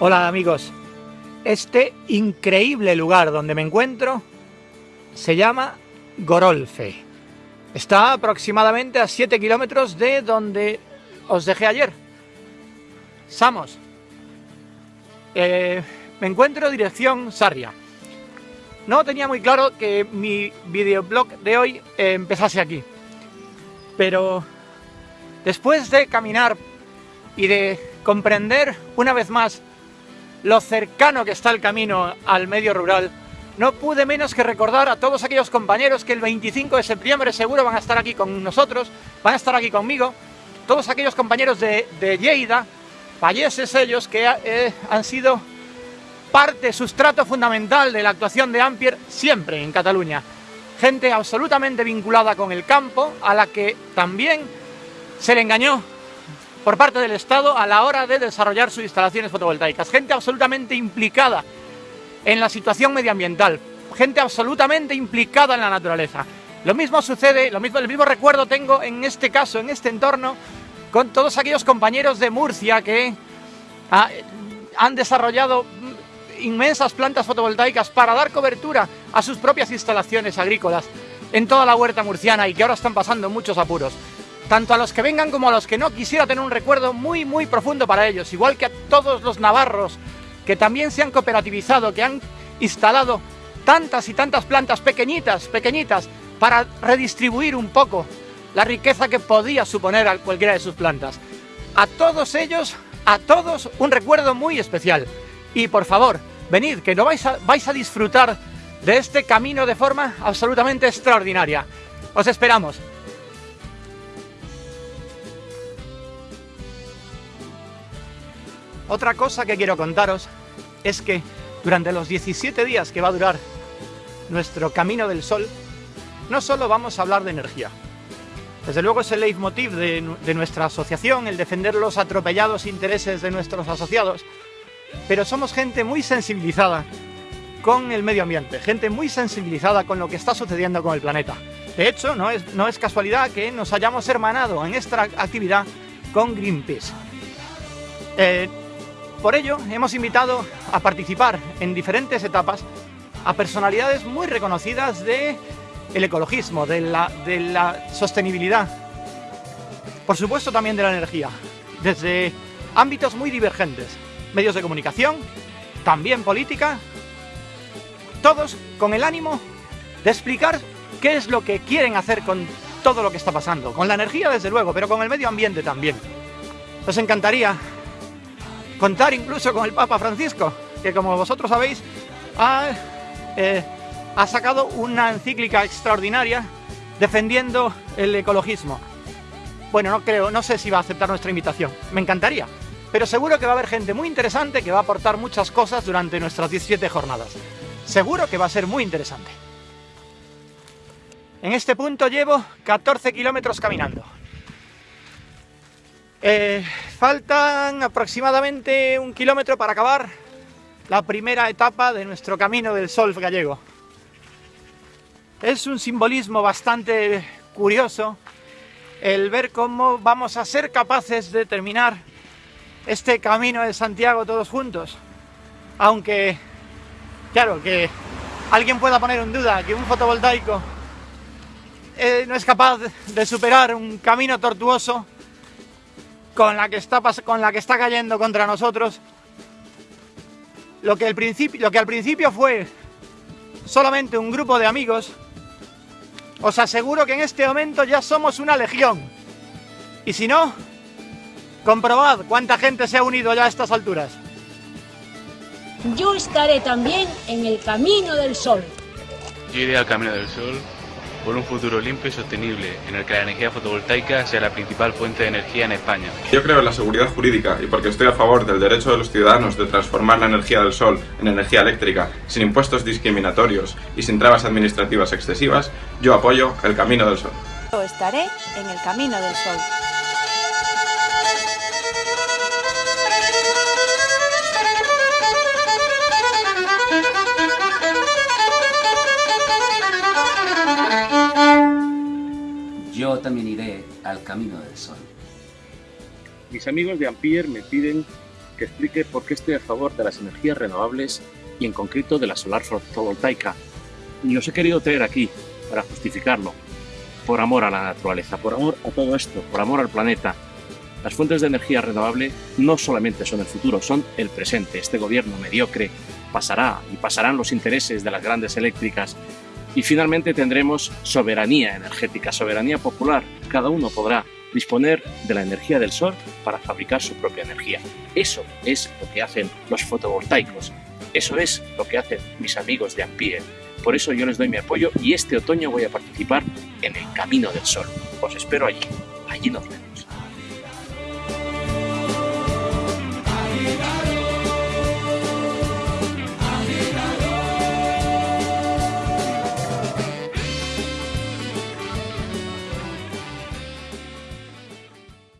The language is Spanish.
Hola amigos, este increíble lugar donde me encuentro se llama Gorolfe. Está aproximadamente a 7 kilómetros de donde os dejé ayer. Samos. Eh, me encuentro dirección Sarria. No tenía muy claro que mi videoblog de hoy empezase aquí. Pero después de caminar y de comprender una vez más lo cercano que está el camino al medio rural, no pude menos que recordar a todos aquellos compañeros que el 25 de septiembre seguro van a estar aquí con nosotros, van a estar aquí conmigo, todos aquellos compañeros de, de Lleida, falleces ellos que eh, han sido parte, sustrato fundamental de la actuación de Ampier siempre en Cataluña. Gente absolutamente vinculada con el campo, a la que también se le engañó por parte del Estado a la hora de desarrollar sus instalaciones fotovoltaicas. Gente absolutamente implicada en la situación medioambiental, gente absolutamente implicada en la naturaleza. Lo mismo sucede, lo mismo, el mismo recuerdo tengo en este caso, en este entorno, con todos aquellos compañeros de Murcia que ah, han desarrollado inmensas plantas fotovoltaicas para dar cobertura a sus propias instalaciones agrícolas en toda la huerta murciana y que ahora están pasando muchos apuros tanto a los que vengan como a los que no, quisiera tener un recuerdo muy muy profundo para ellos, igual que a todos los navarros que también se han cooperativizado, que han instalado tantas y tantas plantas pequeñitas, pequeñitas, para redistribuir un poco la riqueza que podía suponer a cualquiera de sus plantas. A todos ellos, a todos, un recuerdo muy especial. Y por favor, venid, que no vais a, vais a disfrutar de este camino de forma absolutamente extraordinaria. Os esperamos. Otra cosa que quiero contaros es que durante los 17 días que va a durar nuestro Camino del Sol, no solo vamos a hablar de energía. Desde luego es el leitmotiv de, nuestra asociación, el defender los atropellados intereses de nuestros asociados, pero somos gente muy sensibilizada con el medio ambiente, gente muy sensibilizada con lo que está sucediendo con el planeta. De hecho, no es, no es casualidad que nos hayamos hermanado en esta actividad con Greenpeace. Eh, por ello, hemos invitado a participar en diferentes etapas a personalidades muy reconocidas del ecologismo, de la, sostenibilidad, por supuesto también de la energía, desde ámbitos muy divergentes, medios de comunicación, también política, todos con el ánimo de explicar qué es lo que quieren hacer con todo lo que está pasando, con la energía desde luego, pero con el medio ambiente también. Nos encantaría contar incluso con el Papa Francisco, que como vosotros sabéis, ha, eh, ha sacado una encíclica extraordinaria defendiendo el ecologismo. Bueno, no creo, no sé si va a aceptar nuestra invitación, me encantaría, pero seguro que va a haber gente muy interesante que va a aportar muchas cosas durante nuestras 17 jornadas. Seguro que va a ser muy interesante. En este punto llevo 14 kilómetros caminando. Eh, faltan aproximadamente un kilómetro para acabar la primera etapa de nuestro camino del sol gallego. Es un simbolismo bastante curioso el ver cómo vamos a ser capaces de terminar este camino de Santiago todos juntos. Aunque, claro, que alguien pueda poner en duda que un fotovoltaico eh, no es capaz de superar un camino tortuoso con la que está, con la que está cayendo contra nosotros, lo que, principio, lo que al principio fue solamente un grupo de amigos, os aseguro que en este momento ya somos una legión. Y si no, comprobad cuánta gente se ha unido ya a estas alturas. Yo estaré también en el Camino del Sol. Yo iré al Camino del Sol por un futuro limpio y sostenible, en el que la energía fotovoltaica sea la principal fuente de energía en España. Yo creo en la seguridad jurídica y porque estoy a favor del derecho de los ciudadanos de transformar la energía del sol en energía eléctrica, sin impuestos discriminatorios y sin trabas administrativas excesivas, yo apoyo el Camino del Sol. Yo estaré en el Camino del Sol. También iré al camino del sol. Mis amigos de Ampier me piden que explique por qué estoy a favor de las energías renovables y en concreto de la solar fotovoltaica. Y os he querido traer aquí para justificarlo, por amor a la naturaleza, por amor a todo esto, por amor al planeta. Las fuentes de energía renovable no solamente son el futuro, son el presente. Este gobierno mediocre pasará y pasarán los intereses de las grandes eléctricas y finalmente tendremos soberanía energética, soberanía popular. Cada uno podrá disponer de la energía del sol para fabricar su propia energía. Eso es lo que hacen los fotovoltaicos. Eso es lo que hacen mis amigos de Ampere. Por eso yo les doy mi apoyo y este otoño voy a participar en el Camino del Sol. Os espero allí. Allí nos vemos.